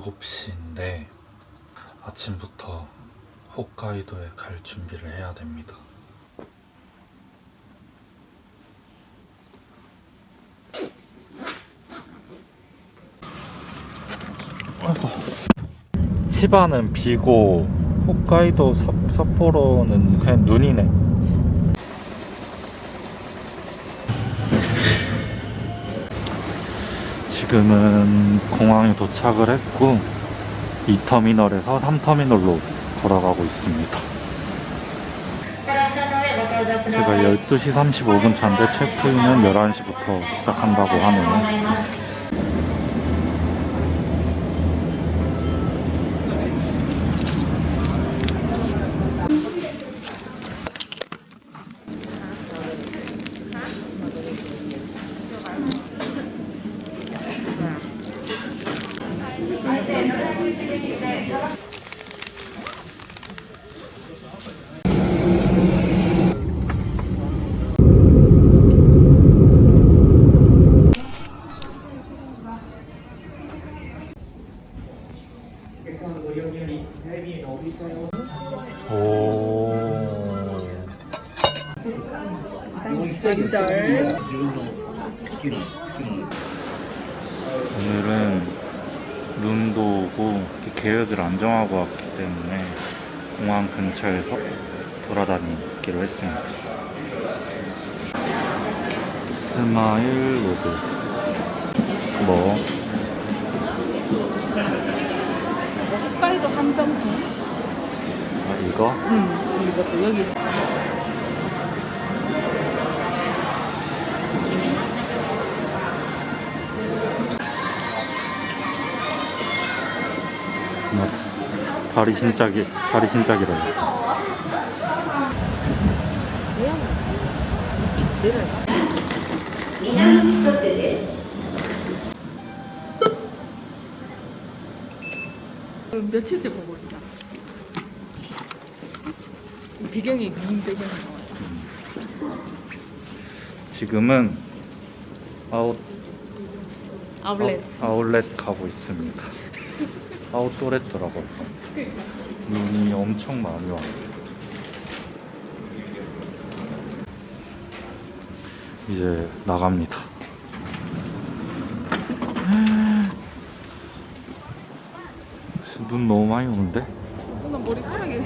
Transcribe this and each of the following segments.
7시인데 아침부터 홋카이도에 갈 준비를 해야 됩니다. 치바는 비고 홋카이도 삿, 삿포로는 그냥 눈이네. 지금은 공항에 도착을 했고 2터미널에서 3터미널로 걸어가고 있습니다. 제가 12시 35분 차인데 체크인은 11시부터 시작한다고 하네요. 오늘은 눈도 오고 계획을 안 정하고 왔기 때문에 공항 근처에서 돌아다니기로 했습니다. 스마일 로드 뭐? 홋카이도 한정품 아, 이거? 응 이것도 여기 다리 진짜 기 다리 진짜 길어요. 며칠째 보고 있다 배경이 긴 배경이 나와요 지금은 아웃 아울렛 아웃, 아울렛 가고 있습니다. 아웃도렛더라고요. 눈이 엄청 많이 와요. 이제 나갑니다. 눈 너무 많이 오는데? 나 머리카락이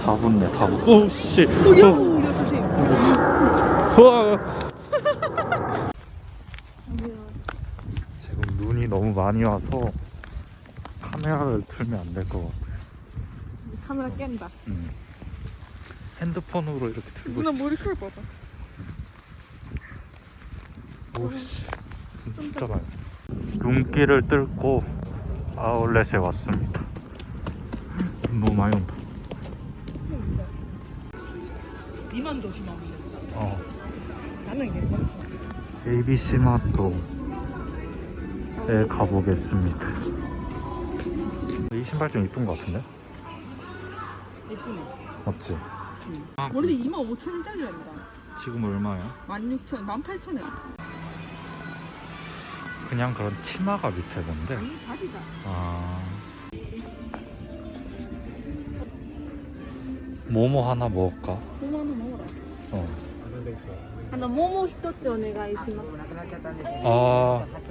다 붙네, 다 붙. 오, 씨. 우리 어. 우와. 지금 눈이 너무 많이 와서 카메라를 틀면 안 될 것 같아. 카메라 깬다 음. 핸드폰으로 이렇게 들고 누나 있어. 머리카락 봐봐 오씨, 진짜 많이. 눈길을 뚫고 아울렛에 왔습니다. 눈 너무 많이 온다. 이만 조심하면 된다 어. 나는 괜찮아 ABC 마토 에 가보겠습니다. 이 신발 좀 이쁜 것 같은데? 예쁘네 맞지? 원래 2만 5천 원짜리랍니다 지금 얼마야? 16,000원 18,000원 그냥 그런 치마가 밑에 건데. 이 바지가 아. 뭐뭐 하나 먹을까? 5만 원 먹어라 어. あの桃一つお願いします。 아. 카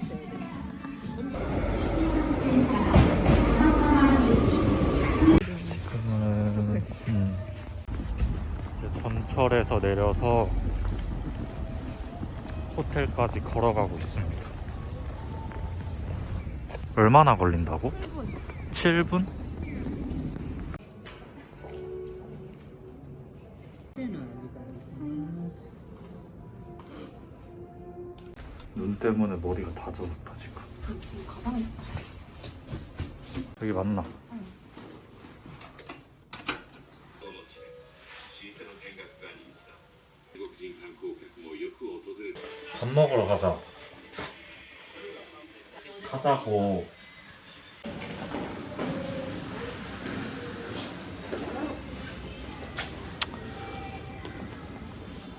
있어야 돼. 지금은 음, 전철에서 내려서 호텔까지 걸어가고 있습니다. 얼마나 걸린다고? 7분? 눈 때문에 머리가 다 젖었다 지금. 여기 맞나? 밥 먹으러 가자. 가자고.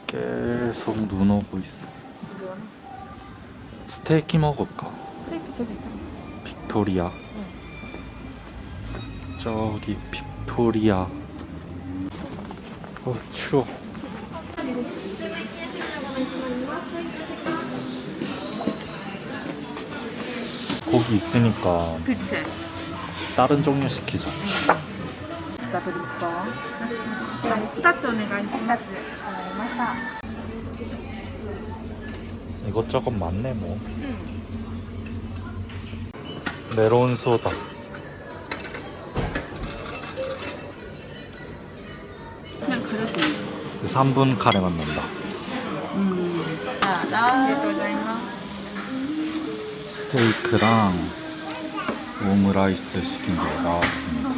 계속 눈 오고 있어. 스테이크 먹을까? 스테이크 저기 있잖아. 빅토리아. 응. 저기 빅토리아. 어 추워. 고기 있으니까. 그치. 다른 종류 시키자. 스카드리토. 스타츠 오네가이시마스. 잘 이것저것 많네 뭐. 음. 메론 소다. 그냥 그릇이 3분 카레 만난다. 음. 스테이크랑 오므라이스 시킨 게 나왔습니다.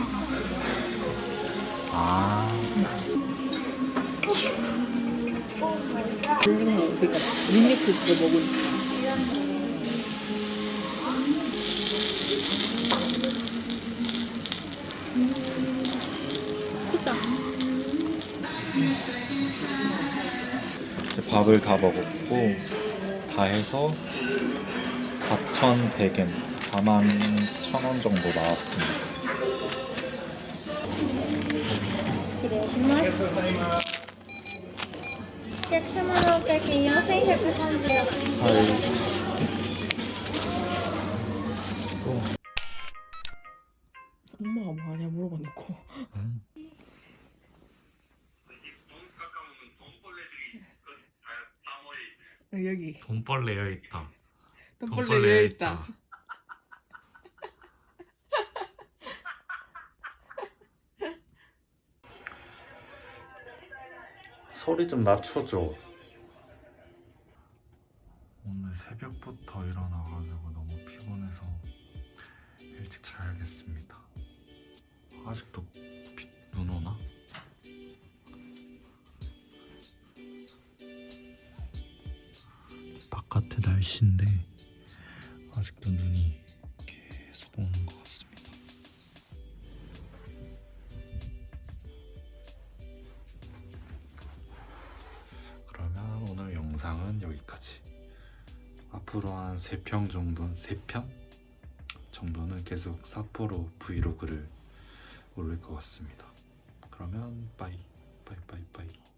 아. 볼링 먹 그러니까 밋믹스 그거 먹으니까 크다 이제 밥을 다 먹었고 다 해서 4,100엔, 4만 1,000원 정도 나왔습니다. 엄마가 뭐 하냐 물어봐 놓고. 음. 어, 여기. 돈벌레 여기 있다. 돈벌레 여기 있다 소리 좀 낮춰줘. 오늘 새벽부터 일어나가지고 너무 피곤해서 일찍 자야겠습니다. 아직도 비, 눈 오나? 바깥의 날씨인데 아직도 눈이 앞으로 한 3평 정도, 3편 정도는 계속 사포로 브이로그를 올릴 것 같습니다. 그러면 빠이, 빠이, 빠이, 빠이.